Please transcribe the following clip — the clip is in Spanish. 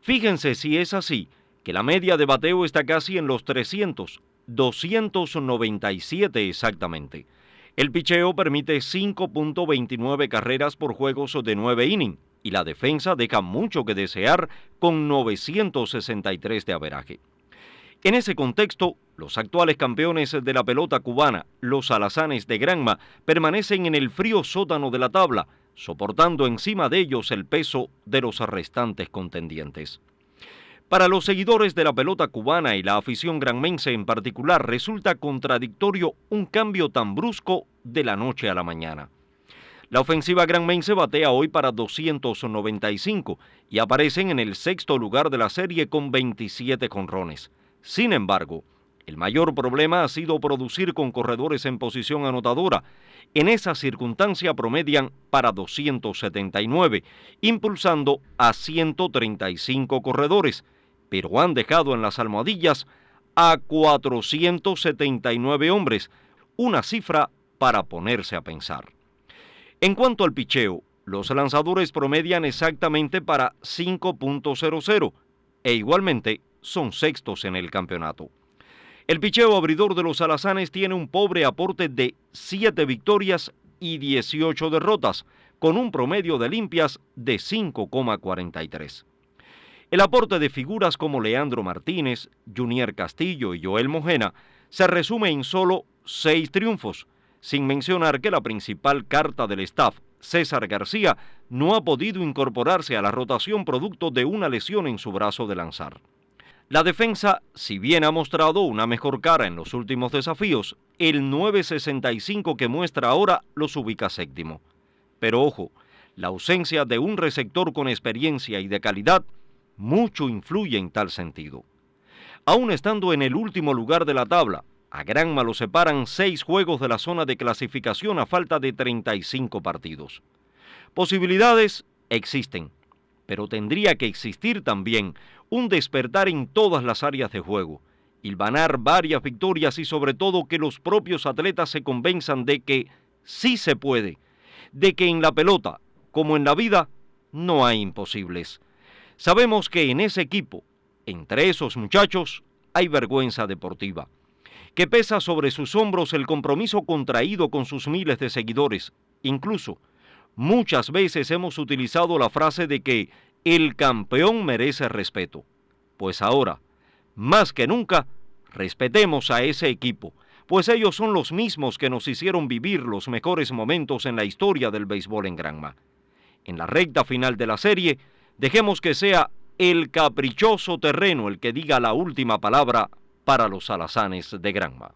Fíjense si es así, que la media de bateo está casi en los 300, 297 exactamente. El picheo permite 5.29 carreras por juegos de 9 innings y la defensa deja mucho que desear con 963 de averaje. En ese contexto, los actuales campeones de la pelota cubana, los alazanes de Granma, permanecen en el frío sótano de la tabla, soportando encima de ellos el peso de los restantes contendientes. Para los seguidores de la pelota cubana y la afición granmense en particular, resulta contradictorio un cambio tan brusco de la noche a la mañana. La ofensiva granmense batea hoy para 295 y aparecen en el sexto lugar de la serie con 27 conrones. Sin embargo, el mayor problema ha sido producir con corredores en posición anotadora. En esa circunstancia promedian para 279, impulsando a 135 corredores, pero han dejado en las almohadillas a 479 hombres, una cifra para ponerse a pensar. En cuanto al picheo, los lanzadores promedian exactamente para 5.00 e igualmente son sextos en el campeonato. El picheo abridor de los alazanes tiene un pobre aporte de 7 victorias y 18 derrotas, con un promedio de limpias de 5,43. El aporte de figuras como Leandro Martínez, Junior Castillo y Joel Mojena se resume en solo 6 triunfos, sin mencionar que la principal carta del staff, César García, no ha podido incorporarse a la rotación producto de una lesión en su brazo de lanzar. La defensa, si bien ha mostrado una mejor cara en los últimos desafíos, el 9.65 que muestra ahora los ubica séptimo. Pero ojo, la ausencia de un receptor con experiencia y de calidad mucho influye en tal sentido. Aún estando en el último lugar de la tabla, a Granma lo separan seis juegos de la zona de clasificación a falta de 35 partidos. Posibilidades existen, pero tendría que existir también un despertar en todas las áreas de juego, hilvanar varias victorias y sobre todo que los propios atletas se convenzan de que sí se puede, de que en la pelota, como en la vida, no hay imposibles. Sabemos que en ese equipo, entre esos muchachos, hay vergüenza deportiva que pesa sobre sus hombros el compromiso contraído con sus miles de seguidores. Incluso, muchas veces hemos utilizado la frase de que el campeón merece respeto. Pues ahora, más que nunca, respetemos a ese equipo, pues ellos son los mismos que nos hicieron vivir los mejores momentos en la historia del béisbol en Granma. En la recta final de la serie, dejemos que sea el caprichoso terreno el que diga la última palabra para los alazanes de Granma.